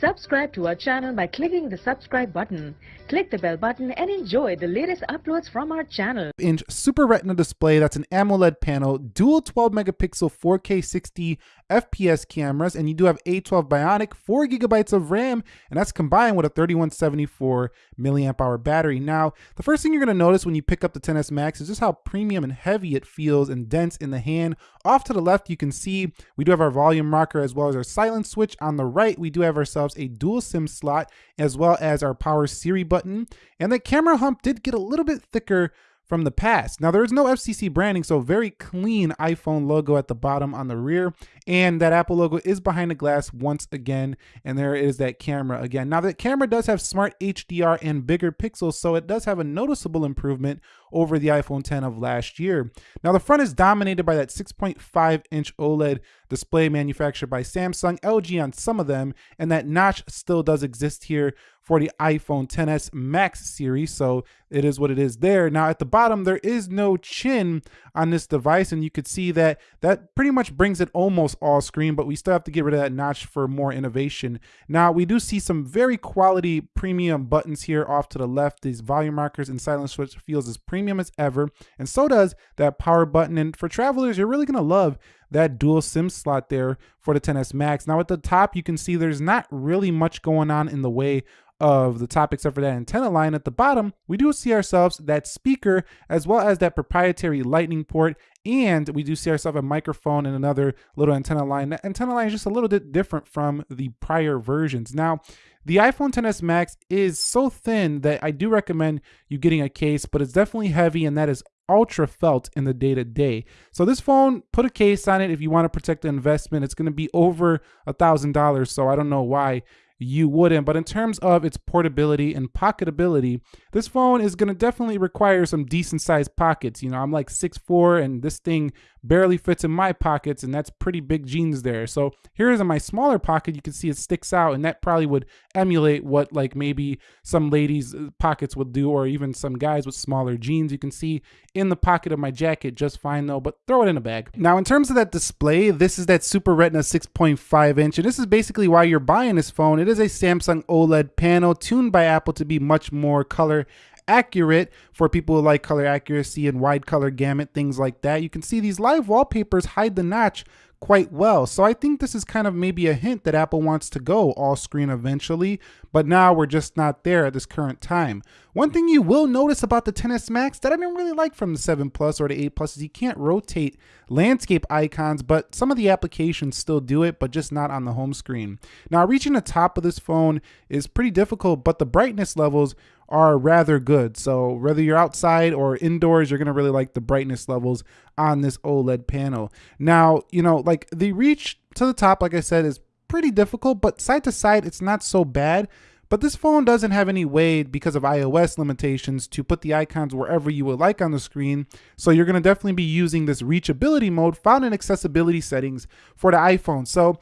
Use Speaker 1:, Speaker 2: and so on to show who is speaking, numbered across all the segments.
Speaker 1: Subscribe to our channel by clicking the subscribe button. Click the bell button and enjoy the latest uploads from our channel.
Speaker 2: Inch Super Retina display that's an AMOLED panel, dual 12 megapixel 4K 60 FPS cameras, and you do have A12 Bionic, 4 gigabytes of RAM, and that's combined with a 3174 milliamp hour battery. Now, the first thing you're going to notice when you pick up the 10s Max is just how premium and heavy it feels and dense in the hand. Off to the left, you can see we do have our volume rocker as well as our silence switch. On the right, we do have ourselves a dual SIM slot as well as our power Siri button. And the camera hump did get a little bit thicker from the past. Now there is no FCC branding, so very clean iPhone logo at the bottom on the rear. And that Apple logo is behind the glass once again. And there is that camera again. Now that camera does have smart HDR and bigger pixels, so it does have a noticeable improvement over the iPhone 10 of last year. Now the front is dominated by that 6.5 inch OLED display manufactured by Samsung, LG on some of them, and that notch still does exist here for the iPhone 10s Max series, so it is what it is there. Now at the bottom, there is no chin on this device, and you could see that that pretty much brings it almost all screen, but we still have to get rid of that notch for more innovation. Now we do see some very quality premium buttons here off to the left. These volume markers and silence switch feels as premium as ever, and so does that power button. And for travelers, you're really gonna love that dual SIM slot there for the 10s Max. Now at the top, you can see there's not really much going on in the way of the top except for that antenna line at the bottom, we do see ourselves that speaker as well as that proprietary lightning port and we do see ourselves a microphone and another little antenna line. That antenna line is just a little bit different from the prior versions. Now, the iPhone 10s Max is so thin that I do recommend you getting a case, but it's definitely heavy and that is ultra felt in the day to day. So this phone, put a case on it if you want to protect the investment. It's going to be over a thousand dollars. So I don't know why you wouldn't. But in terms of its portability and pocketability, this phone is going to definitely require some decent sized pockets. You know, I'm like 6'4 and this thing barely fits in my pockets and that's pretty big jeans there. So here's in my smaller pocket, you can see it sticks out and that probably would emulate what like maybe some ladies uh, pockets would do or even some guys with smaller jeans. You can see in the pocket of my jacket just fine though, but throw it in a bag. Now in terms of that display, this is that Super Retina 6.5 inch and this is basically why you're buying this phone. It is a Samsung OLED panel tuned by Apple to be much more color accurate for people who like color accuracy and wide color gamut, things like that. You can see these live wallpapers hide the notch quite well. So I think this is kind of maybe a hint that Apple wants to go all screen eventually, but now we're just not there at this current time. One thing you will notice about the 10s Max that I didn't really like from the 7 Plus or the 8 Plus is you can't rotate landscape icons, but some of the applications still do it, but just not on the home screen. Now reaching the top of this phone is pretty difficult, but the brightness levels are rather good. So whether you're outside or indoors, you're gonna really like the brightness levels on this OLED panel. Now, you know, like the reach to the top, like I said, is pretty difficult, but side to side, it's not so bad. But this phone doesn't have any way because of iOS limitations to put the icons wherever you would like on the screen. So you're gonna definitely be using this reachability mode found in accessibility settings for the iPhone. So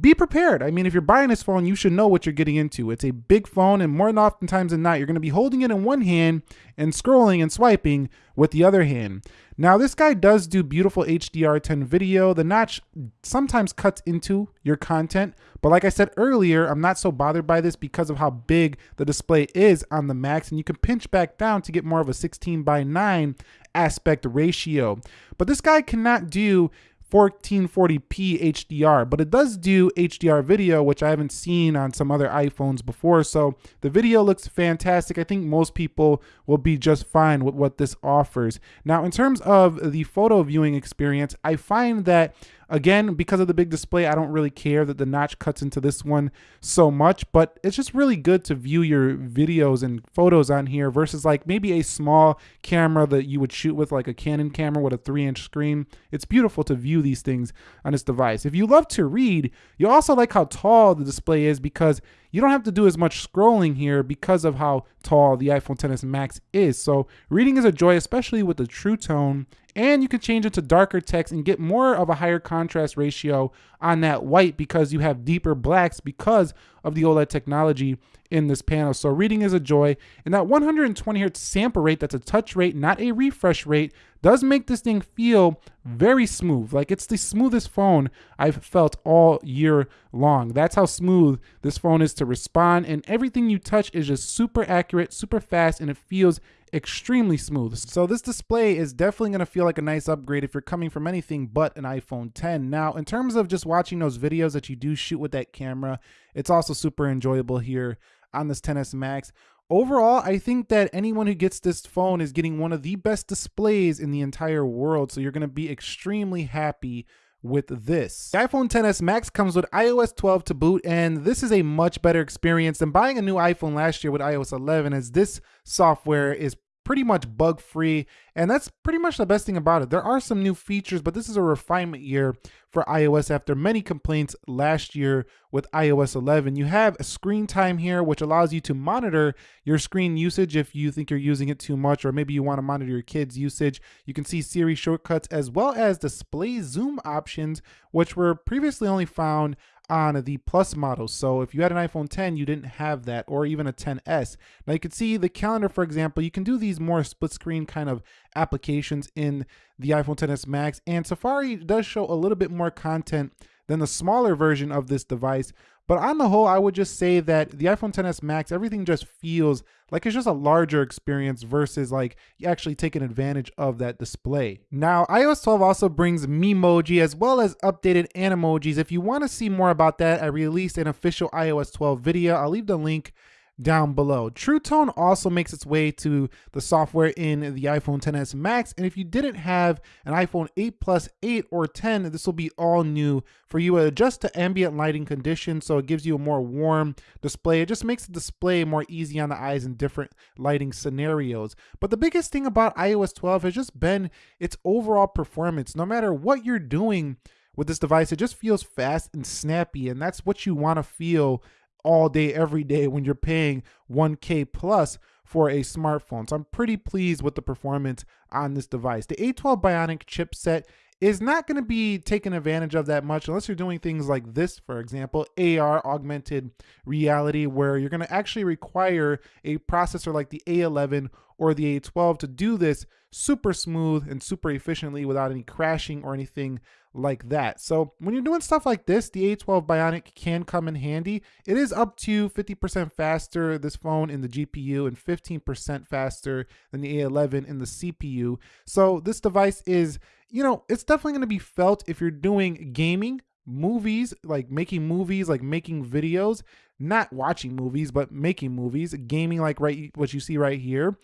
Speaker 2: be prepared. I mean, if you're buying this phone, you should know what you're getting into. It's a big phone, and more than oftentimes than not, you're going to be holding it in one hand and scrolling and swiping with the other hand. Now, this guy does do beautiful HDR10 video. The notch sometimes cuts into your content, but like I said earlier, I'm not so bothered by this because of how big the display is on the Max, and you can pinch back down to get more of a 16 by 9 aspect ratio. But this guy cannot do 1440p HDR, but it does do HDR video, which I haven't seen on some other iPhones before. So the video looks fantastic. I think most people will be just fine with what this offers. Now, in terms of the photo viewing experience, I find that Again, because of the big display, I don't really care that the notch cuts into this one so much, but it's just really good to view your videos and photos on here versus like maybe a small camera that you would shoot with like a Canon camera with a three inch screen. It's beautiful to view these things on this device. If you love to read, you also like how tall the display is because you don't have to do as much scrolling here because of how tall the iPhone XS Max is. So reading is a joy, especially with the True Tone and you can change it to darker text and get more of a higher contrast ratio on that white because you have deeper blacks because of the OLED technology in this panel. So reading is a joy. And that 120 hertz sample rate, that's a touch rate, not a refresh rate, does make this thing feel very smooth. Like it's the smoothest phone I've felt all year long. That's how smooth this phone is to respond and everything you touch is just super accurate, super fast and it feels extremely smooth. So this display is definitely going to feel like a nice upgrade if you're coming from anything but an iPhone 10. Now, in terms of just watching those videos that you do shoot with that camera, it's also super enjoyable here on this 10s Max. Overall, I think that anyone who gets this phone is getting one of the best displays in the entire world. So you're going to be extremely happy with this. The iPhone 10s Max comes with iOS 12 to boot, and this is a much better experience than buying a new iPhone last year with iOS 11, as this software is pretty much bug free and that's pretty much the best thing about it. There are some new features but this is a refinement year for ios after many complaints last year with ios 11 you have a screen time here which allows you to monitor your screen usage if you think you're using it too much or maybe you want to monitor your kids usage. You can see siri shortcuts as well as display zoom options which were previously only found on the Plus model. So if you had an iPhone 10, you didn't have that, or even a 10s. Now you can see the calendar, for example, you can do these more split screen kind of applications in the iPhone 10s Max, and Safari does show a little bit more content than the smaller version of this device. But on the whole, I would just say that the iPhone 10s Max, everything just feels like it's just a larger experience versus like you actually taking advantage of that display. Now, iOS 12 also brings Memoji as well as updated Animojis. If you want to see more about that, I released an official iOS 12 video. I'll leave the link down below. True Tone also makes its way to the software in the iPhone 10s Max. And if you didn't have an iPhone 8 Plus, 8 or 10, this will be all new for you. to adjust to ambient lighting conditions, so it gives you a more warm display. It just makes the display more easy on the eyes in different lighting scenarios. But the biggest thing about iOS 12 has just been its overall performance. No matter what you're doing with this device, it just feels fast and snappy, and that's what you want to feel all day, every day when you're paying 1K plus for a smartphone. So I'm pretty pleased with the performance on this device. The A12 Bionic chipset is not going to be taken advantage of that much unless you're doing things like this, for example, AR, augmented reality, where you're going to actually require a processor like the A11 or the A12 to do this super smooth and super efficiently without any crashing or anything like that. So when you're doing stuff like this, the A12 Bionic can come in handy. It is up to 50% faster, this phone in the GPU, and 15% faster than the A11 in the CPU. So this device is, you know, it's definitely going to be felt if you're doing gaming, movies, like making movies, like making videos, not watching movies, but making movies, gaming like right what you see right here.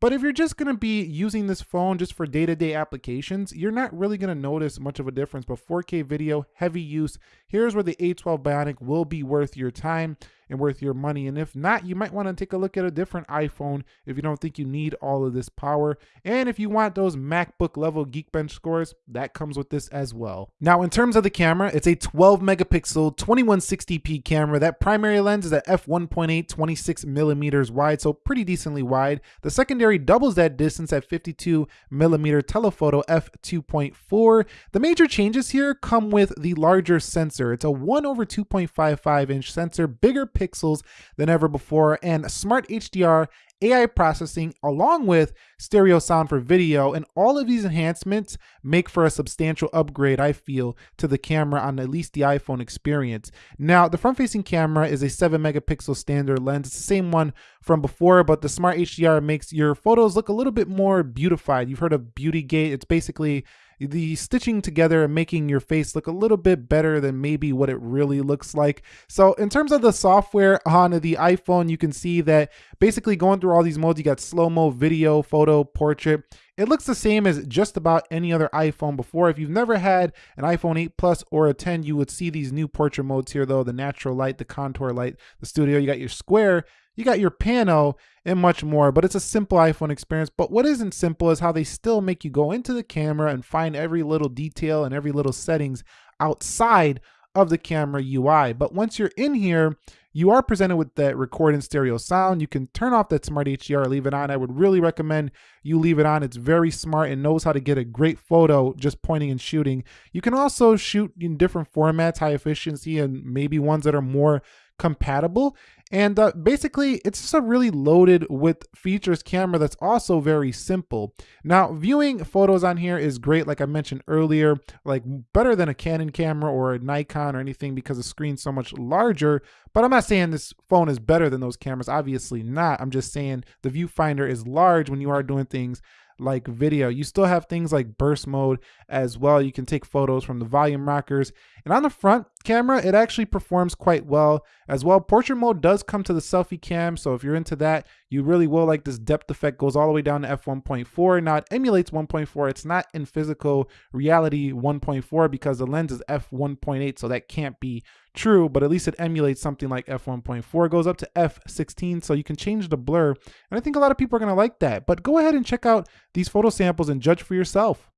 Speaker 2: But if you're just going to be using this phone just for day-to-day applications, you're not really going to notice much of a difference. But 4K video, heavy use, here's where the A12 Bionic will be worth your time and worth your money. And if not, you might want to take a look at a different iPhone if you don't think you need all of this power. And if you want those MacBook level Geekbench scores, that comes with this as well. Now, in terms of the camera, it's a 12 megapixel 2160p camera. That primary lens is at f1.8, 26 millimeters wide, so pretty decently wide. The secondary doubles that distance at 52 millimeter telephoto f2.4. The major changes here come with the larger sensor. It's a 1 over 2.55 inch sensor, bigger pixels than ever before, and smart HDR AI processing along with stereo sound for video. And all of these enhancements make for a substantial upgrade, I feel, to the camera on at least the iPhone experience. Now, the front facing camera is a 7 megapixel standard lens. It's the same one from before, but the smart HDR makes your photos look a little bit more beautified. You've heard of Beauty Gate. It's basically the stitching together and making your face look a little bit better than maybe what it really looks like. So in terms of the software on the iPhone, you can see that basically going through all these modes, you got slow-mo, video, photo, portrait. It looks the same as just about any other iPhone before. If you've never had an iPhone 8 Plus or a 10, you would see these new portrait modes here though, the natural light, the contour light, the studio, you got your square, you got your pano and much more, but it's a simple iPhone experience. But what isn't simple is how they still make you go into the camera and find every little detail and every little settings outside of the camera UI. But once you're in here, you are presented with that record in stereo sound. You can turn off that smart HDR, leave it on. I would really recommend you leave it on. It's very smart and knows how to get a great photo just pointing and shooting. You can also shoot in different formats, high efficiency, and maybe ones that are more compatible. And uh, basically, it's just a really loaded with features camera that's also very simple. Now, viewing photos on here is great, like I mentioned earlier, like better than a Canon camera or a Nikon or anything because the screen's so much larger. But I'm not saying this phone is better than those cameras, obviously not. I'm just saying the viewfinder is large when you are doing things like video. You still have things like burst mode as well. You can take photos from the volume rockers. And on the front camera, it actually performs quite well as well. Portrait mode does come to the selfie cam. So if you're into that, you really will like this depth effect goes all the way down to f1.4. Now it emulates 1.4. It's not in physical reality 1.4 because the lens is f1.8. So that can't be true, but at least it emulates something like f1.4. It goes up to f16, so you can change the blur. And I think a lot of people are going to like that. But go ahead and check out these photo samples and judge for yourself.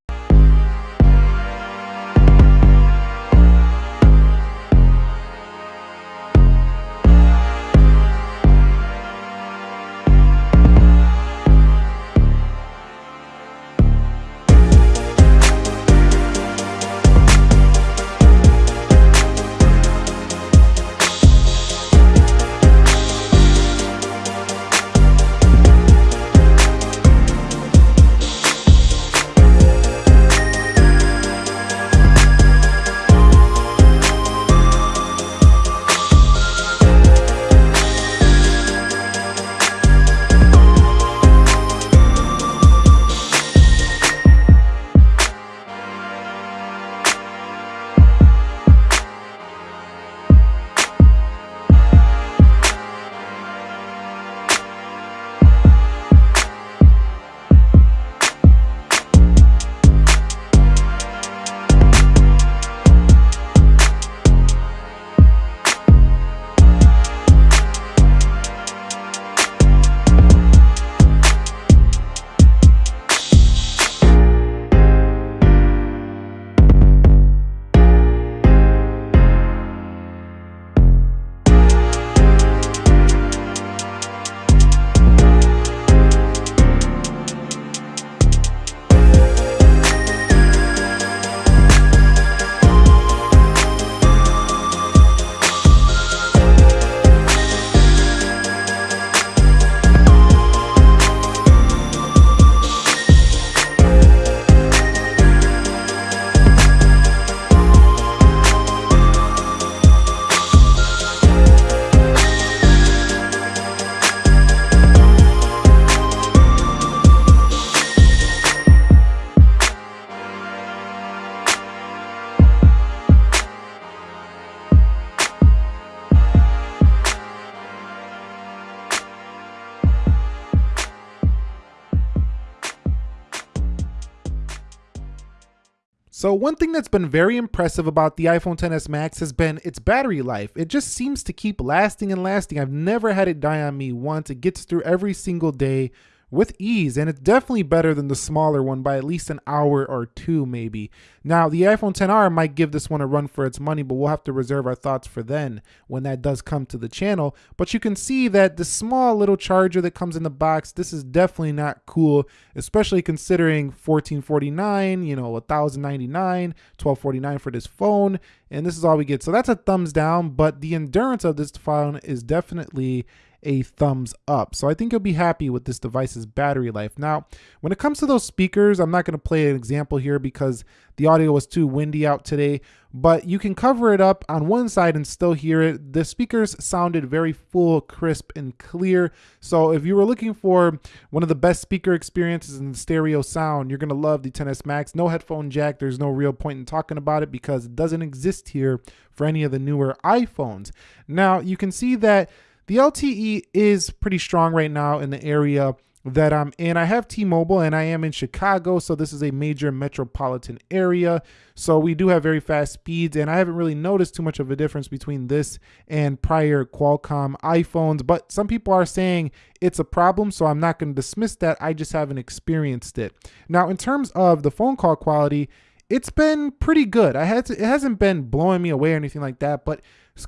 Speaker 2: So one thing that's been very impressive about the iPhone XS Max has been its battery life. It just seems to keep lasting and lasting. I've never had it die on me once. It gets through every single day with ease, and it's definitely better than the smaller one by at least an hour or two, maybe. Now, the iPhone 10R might give this one a run for its money, but we'll have to reserve our thoughts for then when that does come to the channel. But you can see that the small little charger that comes in the box, this is definitely not cool, especially considering 1449, you know, 1099, 1249 for this phone, and this is all we get. So that's a thumbs down, but the endurance of this phone is definitely a thumbs up. So I think you'll be happy with this device's battery life. Now, when it comes to those speakers, I'm not going to play an example here because the audio was too windy out today, but you can cover it up on one side and still hear it. The speakers sounded very full, crisp, and clear. So if you were looking for one of the best speaker experiences in stereo sound, you're going to love the XS Max. No headphone jack. There's no real point in talking about it because it doesn't exist here for any of the newer iPhones. Now, you can see that the LTE is pretty strong right now in the area that I'm in. I have T-Mobile and I am in Chicago, so this is a major metropolitan area. So we do have very fast speeds and I haven't really noticed too much of a difference between this and prior Qualcomm iPhones, but some people are saying it's a problem, so I'm not going to dismiss that. I just haven't experienced it. Now, in terms of the phone call quality, it's been pretty good. I had to, it hasn't been blowing me away or anything like that, but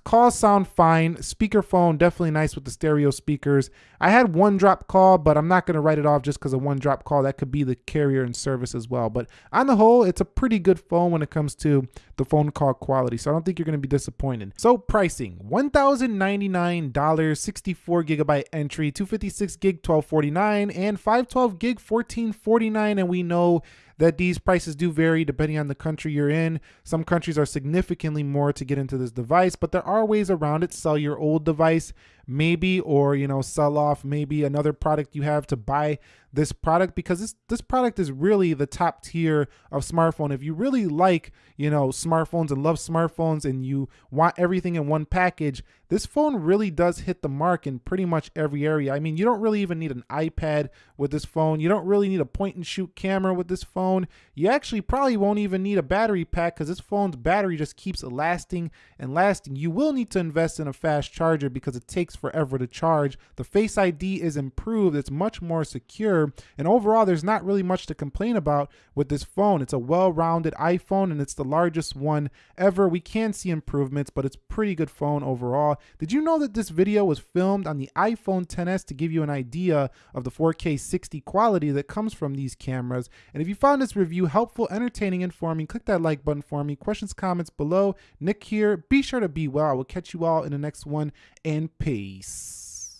Speaker 2: Calls sound fine. Speakerphone definitely nice with the stereo speakers. I had one drop call, but I'm not going to write it off just because of one drop call. That could be the carrier and service as well. But on the whole, it's a pretty good phone when it comes to the phone call quality. So I don't think you're going to be disappointed. So pricing $1,099, 64 gigabyte entry, 256 gig 1249, and 512 gig 1449. And we know that these prices do vary depending on the country you're in. Some countries are significantly more to get into this device, but there are ways around it. Sell your old device maybe or you know sell off maybe another product you have to buy this product because this this product is really the top tier of smartphone. If you really like you know smartphones and love smartphones and you want everything in one package this phone really does hit the mark in pretty much every area. I mean you don't really even need an ipad with this phone. You don't really need a point and shoot camera with this phone. You actually probably won't even need a battery pack because this phone's battery just keeps lasting and lasting. You will need to invest in a fast charger because it takes takes forever to charge. The Face ID is improved, it's much more secure, and overall, there's not really much to complain about with this phone. It's a well rounded iPhone and it's the largest one ever. We can see improvements, but it's pretty good phone overall. Did you know that this video was filmed on the iPhone 10s to give you an idea of the 4K 60 quality that comes from these cameras? And if you found this review helpful, entertaining, informing, click that like button for me. Questions, comments below. Nick here. Be sure to be well. I will catch you all in the next one and peace. Peace.